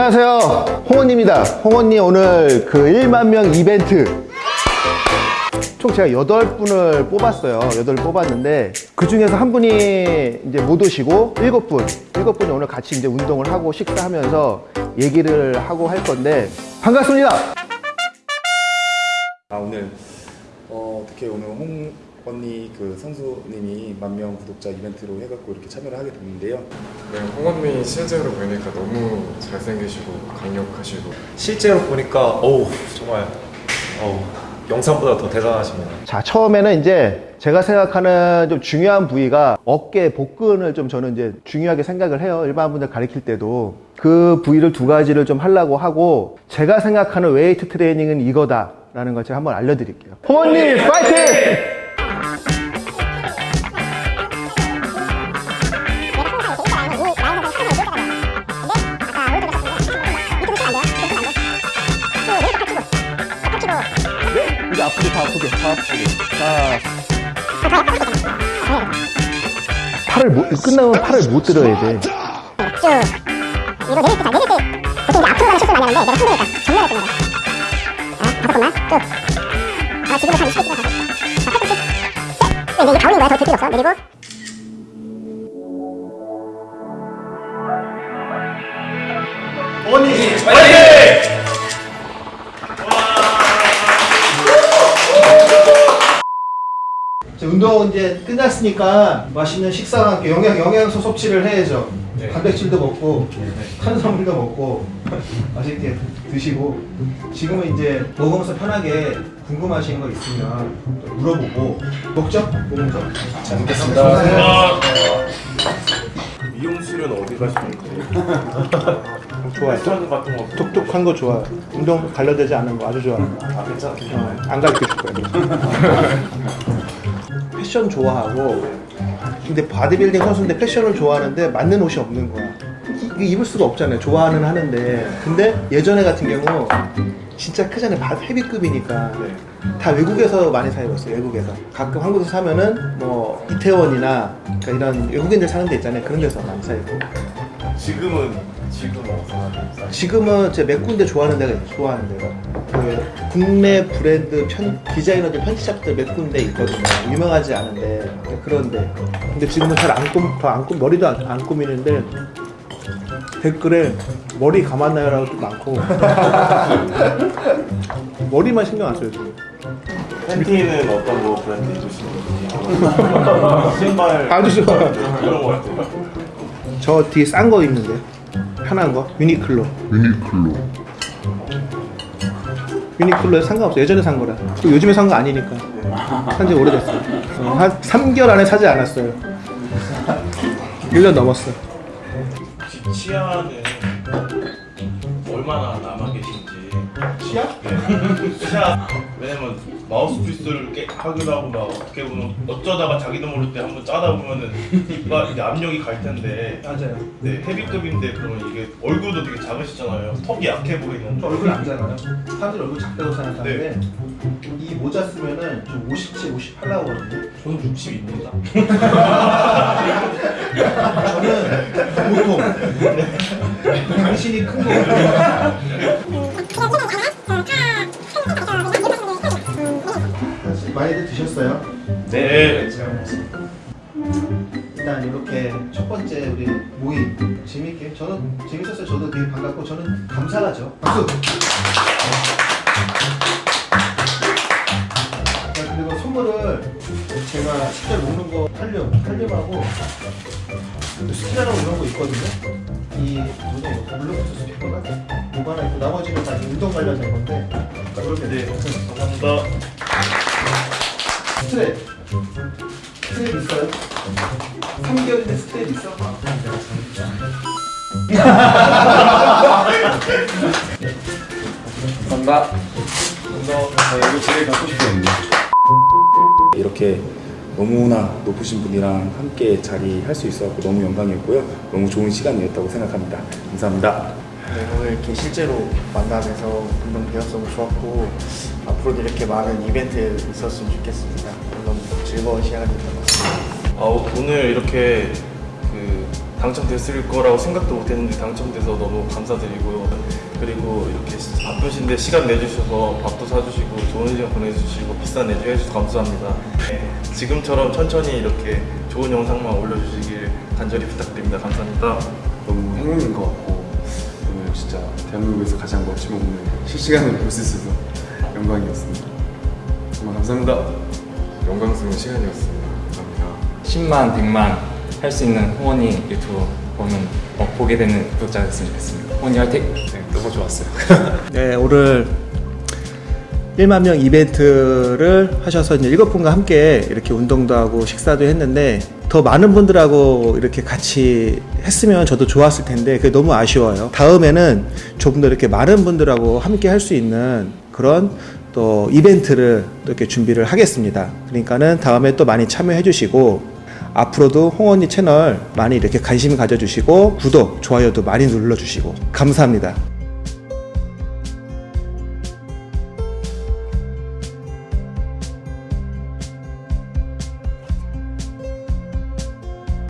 안녕하세요. 홍원입니다. 홍원님 오늘 그 1만 명 이벤트. 총 제가 8분을 뽑았어요. 8을 뽑았는데 그 중에서 한 분이 이제 못 오시고 7분 7분이 오늘 같이 이제 운동을 하고 식사하면서 얘기를 하고 할 건데 반갑습니다. 아 오늘 어, 어떻게 오늘 홍 언니 그 선수님이 만 명 구독자 이벤트로 해갖고 이렇게 참여를 하게 됐는데요. 네, 홍원님 실제로 보니까 너무 잘생기시고 강력하시고 실제로 보니까 어우 정말 어우 영상보다 더 대단하십니다. 자 처음에는 이제 제가 생각하는 좀 중요한 부위가 어깨 복근을 좀 저는 이제 중요하게 생각을 해요 일반 분들 가르칠 때도 그 부위를 두 가지를 좀 하려고 하고 제가 생각하는 웨이트 트레이닝은 이거다 라는 걸 제가 한번 알려드릴게요 홍원님 파이팅! 아프게 자 팔을 못, 끝나면 팔을 못 들어야 돼. 쭉 이거 내릴 때, 자, 내릴 때 보통 이제 앞으로 가는 실수 많이 하는데 내가 힘드니까 정면에 했던 거야 아, 다섯 번만 쭉 아, 지금은 한 20개 찍어 가자 자, 팔꿈치 셋 근데 이게 가오는 거야? 더들 필요 없어? 내리고? 자, 운동 이제 끝났으니까 맛있는 식사와 함께 영양, 영양소 섭취를 해야죠. 단백질도 먹고, 탄수화물도 먹고, 맛있게 드시고, 지금은 이제 먹으면서 편하게 궁금하신 거 있으면 또 물어보고, 먹죠? 뭐 먹죠? 잘 먹겠습니다. 미용실은 어디 가시는지 좋아요. 톡톡한 거 좋아요. 운동 관련되지 않은 거 아주 좋아요. 아, 괜찮 어, 안 가르쳐 줄 거예요. 패션 좋아하고 근데 바디빌딩 선수인데 패션을 좋아하는데 맞는 옷이 없는 거야. 입을 수가 없잖아요. 좋아하는 하는데 근데 예전에 같은 경우 진짜 크잖아요. 바- 헤비급이니까 다 외국에서 많이 사 입었어요. 외국에서 가끔 한국에서 사면은 뭐 이태원이나 그러니까 이런 외국인들 사는 데 있잖아요. 그런 데서 많이 사 입고 지금은 지금 어디서 하세요? 지금은 제 몇 군데 좋아하는 데가 있어요. 좋아하는 데가 그 국내 브랜드 편, 디자이너들 편집샵들 몇 군데 있거든요. 유명하지 않은데 그런데 근데 지금은 잘안 꾸미, 더안 꾸미, 머리도 안, 안 꾸미는데 댓글에 머리 감았나요 라고 또 많고 머리만 신경 안 써요 지금. 팬티는 어떤 거 브랜드 입으시는지 신발 아주 좋아요. 그런 거 같아요. 저 뒤에 싼 거 있는데 편한 거 유니클로. 유니클로 유니클로에 상관없어. 예전에 산 거라. 또 요즘에 산 거 아니니까. 산지 오래됐어. 어, 한 3개월 안에 사지 않았어요. 1년 넘었어. 치아는 얼마나 남아 계신지 치 아? 네. 치아 왜냐면 마우스 피스를 깨, 하기도 하고 막 어떻게 보면 어쩌다가 자기도 모를 때 한번 짜다 보면은 이빨 이제 압력이 갈 텐데 맞아요. 네 헤비급인데 그러면 이게 얼굴도 되게 작으시잖아요 턱이 약해 보이는 저 얼굴 안잖아요. 사람들 얼굴 작다고 생각하는데 이 모자 쓰면은 좀 57, 58 나오거든요. 저는 60입니다 저는 보통 당신이 큰 거거든요. 네 일단 이렇게 첫 번째 우리 모임 재밌게 저는 재밌었어요. 저도 되게 반갑고 저는 감사하죠. 박수. 자, 그리고 선물을 제가 직접 먹는 거 탈륨, 탈륨하고 스키라라고 이런 거 있거든요. 이 뭐냐 이거 블루투스 스피커가 이거 하나 있고 나머지는 다 운동 관련된 건데 그렇게 네, 감사합니다 스트랩 스트랩 있어요? 3개월인데 스트랩 있어? 감사합니다. 감사합니다. 이거 제일 갖고 싶었는데. 이렇게 너무나 높으신 분이랑 함께 자리할 수 있어서 너무 영광이었고요. 너무 좋은 시간이었다고 생각합니다. 감사합니다. 네, 오늘 이렇게 실제로 만나뵈서 운동 배웠어서 좋았고 앞으로도 이렇게 많은 이벤트 있었으면 좋겠습니다. 너무 즐거운 시간이었던 것 같습니다. 아, 오늘 이렇게 그 당첨됐을 거라고 생각도 못했는데 당첨돼서 너무 감사드리고요. 그리고 이렇게 바쁘신데 시간 내주셔서 밥도 사주시고 좋은 시간 보내주시고 비싼 내주 해주셔서 감사합니다. 네, 지금처럼 천천히 이렇게 좋은 영상만 올려주시길 간절히 부탁드립니다. 감사합니다. 너무 행운인 것 같고 진짜 대한민국에서 가장 멋진 몸을 실시간으로 볼 수 있어서 영광이었습니다. 정말 감사합니다. 영광스러운 시간이었습니다. 감사합니다. 10만, 100만 할 수 있는 호원이 유튜브 보는 어, 보게 되는 구독자가 됐으면 좋겠습니다. 호원이 화이팅! 네, 너무 좋았어요. 네, 오늘 1만 명 이벤트를 하셔서 이제 일곱 분과 함께 이렇게 운동도 하고 식사도 했는데 더 많은 분들하고 이렇게 같이 했으면 저도 좋았을 텐데 그게 너무 아쉬워요. 다음에는 조금 더 이렇게 많은 분들하고 함께 할 수 있는 그런 또 이벤트를 또 이렇게 준비를 하겠습니다. 그러니까는 다음에 또 많이 참여해 주시고 앞으로도 홍언니 채널 많이 이렇게 관심 가져주시고 구독, 좋아요도 많이 눌러주시고 감사합니다.